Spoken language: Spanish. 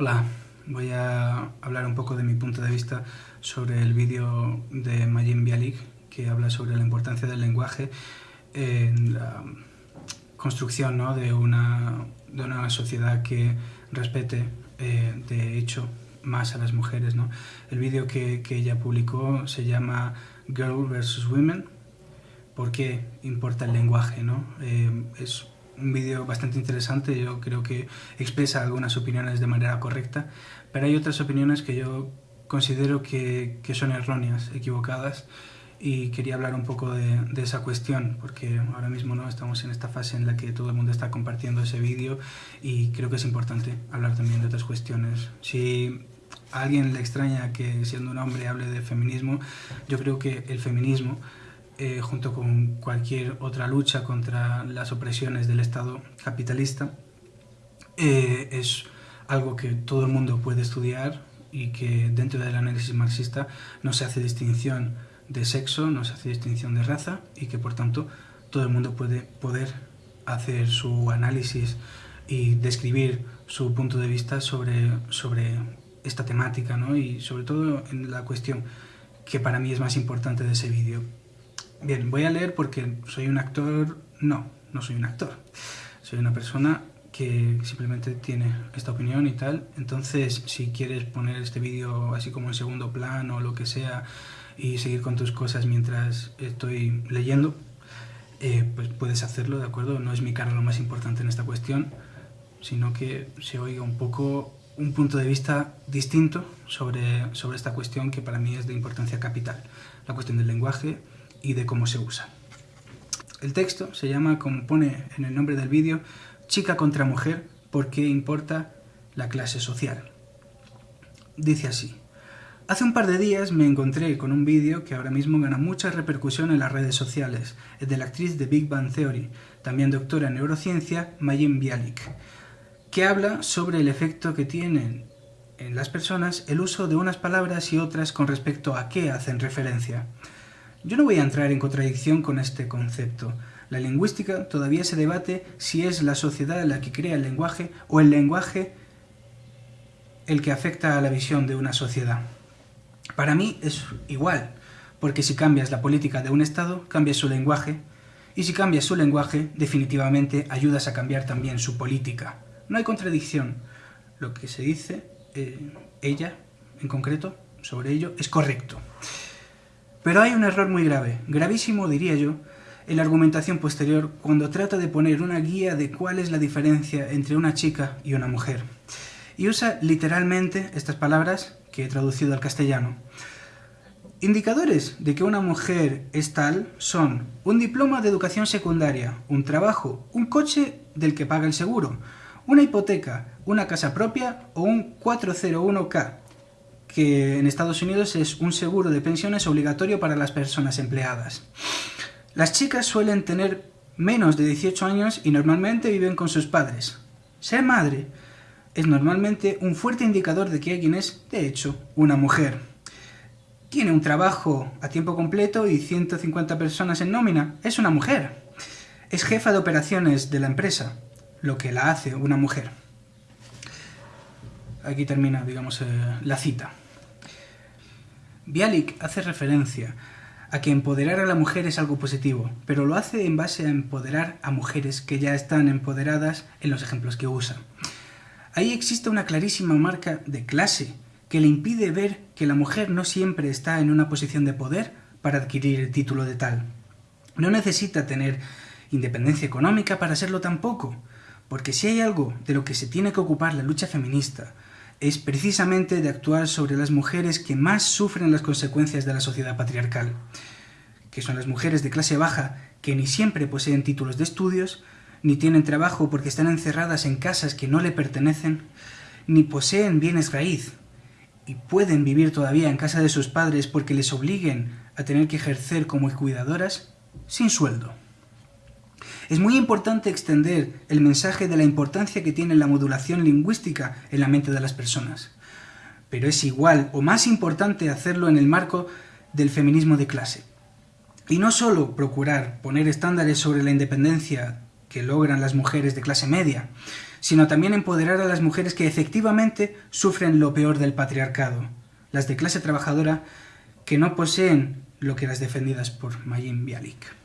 Hola, voy a hablar un poco de mi punto de vista sobre el vídeo de Majin Bialik que habla sobre la importancia del lenguaje en la construcción ¿no? de, una, de, una, sociedad que respete eh, de hecho más a las mujeres. ¿no? El vídeo que, que, ella publicó se llama Girl vs. Women. ¿Por qué importa el lenguaje? ¿no? Eh, es un vídeo bastante interesante, yo creo que expresa algunas opiniones de manera correcta, pero hay otras opiniones que yo considero que, que son erróneas, equivocadas, y quería hablar un poco de, esa cuestión, porque ahora mismo no estamos en esta fase en la que todo el mundo está compartiendo ese vídeo y creo que es importante hablar también de otras cuestiones. Si a alguien le extraña que siendo un hombre hable de feminismo, yo creo que el feminismo eh, junto con cualquier otra lucha contra las opresiones del Estado capitalista, eh, es algo que todo el mundo puede estudiar y que dentro del análisis marxista no se hace distinción de sexo, no se hace distinción de raza y que por tanto todo el mundo puede poder hacer su análisis y describir su punto de vista sobre, sobre esta temática ¿no? y sobre todo en la cuestión que para mí es más importante de ese vídeo, Bien, voy a leer porque soy un actor... No, no soy un actor. Soy una persona que simplemente tiene esta opinión y tal. Entonces, si quieres poner este vídeo así como en segundo plano o lo que sea y seguir con tus cosas mientras estoy leyendo, eh, pues puedes hacerlo, ¿de acuerdo? No es mi cara lo más importante en esta cuestión, sino que se oiga un poco un punto de vista distinto sobre, sobre esta cuestión que para mí es de importancia capital. La cuestión del lenguaje, y de cómo se usa. El texto se llama, como pone en el nombre del vídeo, Chica contra mujer, ¿por qué importa la clase social? Dice así. Hace un par de días me encontré con un vídeo que ahora mismo gana mucha repercusión en las redes sociales, el de la actriz de Big Bang Theory, también doctora en neurociencia, Mayim Bialik, que habla sobre el efecto que tienen en las personas el uso de unas palabras y otras con respecto a qué hacen referencia. Yo no voy a entrar en contradicción con este concepto. La lingüística todavía se debate si es la sociedad la que crea el lenguaje o el lenguaje el que afecta a la visión de una sociedad. Para mí es igual, porque si cambias la política de un Estado, cambias su lenguaje, y si cambias su lenguaje, definitivamente ayudas a cambiar también su política. No hay contradicción. Lo que se dice, eh, ella en concreto, sobre ello, es correcto. Pero hay un error muy grave, gravísimo diría yo, en la argumentación posterior cuando trata de poner una guía de cuál es la diferencia entre una chica y una mujer. Y usa literalmente estas palabras que he traducido al castellano. Indicadores de que una mujer es tal son un diploma de educación secundaria, un trabajo, un coche del que paga el seguro, una hipoteca, una casa propia o un 401k, que en Estados Unidos es un seguro de pensiones obligatorio para las personas empleadas. Las chicas suelen tener menos de 18 años y normalmente viven con sus padres. Ser madre es normalmente un fuerte indicador de que alguien es, de hecho, una mujer. Tiene un trabajo a tiempo completo y 150 personas en nómina. Es una mujer. Es jefa de operaciones de la empresa, lo que la hace una mujer. Aquí termina, digamos, eh, la cita. Bialik hace referencia a que empoderar a la mujer es algo positivo, pero lo hace en base a empoderar a mujeres que ya están empoderadas en los ejemplos que usa. Ahí existe una clarísima marca de clase que le impide ver que la mujer no siempre está en una posición de poder para adquirir el título de tal. No necesita tener independencia económica para serlo tampoco, porque si hay algo de lo que se tiene que ocupar la lucha feminista, es precisamente de actuar sobre las mujeres que más sufren las consecuencias de la sociedad patriarcal, que son las mujeres de clase baja que ni siempre poseen títulos de estudios, ni tienen trabajo porque están encerradas en casas que no le pertenecen, ni poseen bienes raíz, y pueden vivir todavía en casa de sus padres porque les obliguen a tener que ejercer como cuidadoras sin sueldo. Es muy importante extender el mensaje de la importancia que tiene la modulación lingüística en la mente de las personas. Pero es igual o más importante hacerlo en el marco del feminismo de clase. Y no solo procurar poner estándares sobre la independencia que logran las mujeres de clase media, sino también empoderar a las mujeres que efectivamente sufren lo peor del patriarcado, las de clase trabajadora que no poseen lo que las defendidas por Mayim Bialik.